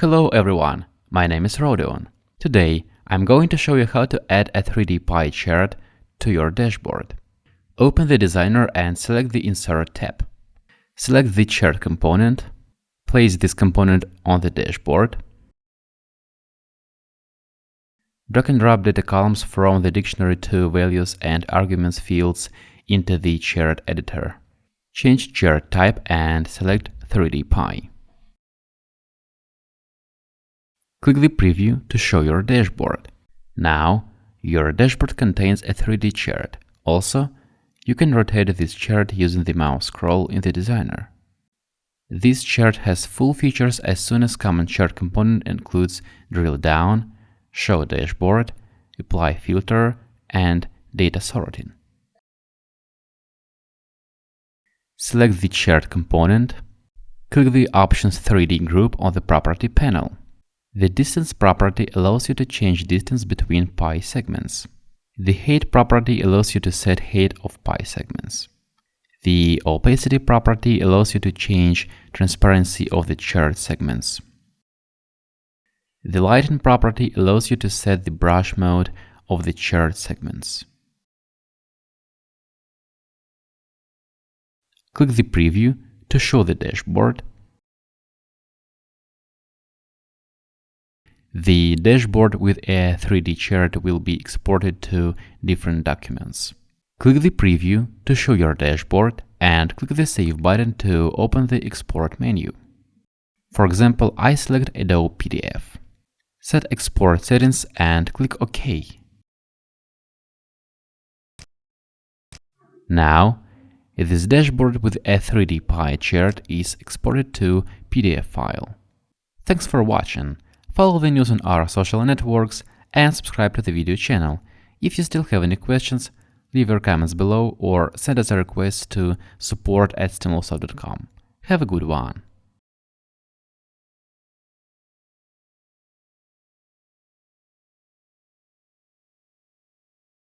Hello everyone, my name is Rodion. Today, I'm going to show you how to add a 3D pie chart to your dashboard. Open the designer and select the Insert tab. Select the chart component, place this component on the dashboard, drag and drop data columns from the dictionary to values and arguments fields into the chart editor. Change chart type and select 3D pie. Click the preview to show your dashboard. Now, your dashboard contains a 3D chart. Also, you can rotate this chart using the mouse scroll in the designer. This chart has full features as soon as common chart component includes drill down, show dashboard, apply filter, and data sorting. Select the chart component, click the Options 3D group on the Property panel. The distance property allows you to change distance between pie segments. The height property allows you to set height of pie segments. The opacity property allows you to change transparency of the chart segments. The lighting property allows you to set the brush mode of the chart segments. Click the preview to show the dashboard The dashboard with a 3D chart will be exported to different documents. Click the preview to show your dashboard and click the Save button to open the export menu. For example, I select Adobe PDF. Set export settings and click OK. Now, this dashboard with a 3D pie chart is exported to PDF file. Thanks for watching follow the news on our social networks, and subscribe to the video channel. If you still have any questions, leave your comments below or send us a request to support at stimulsoft.com. Have a good one!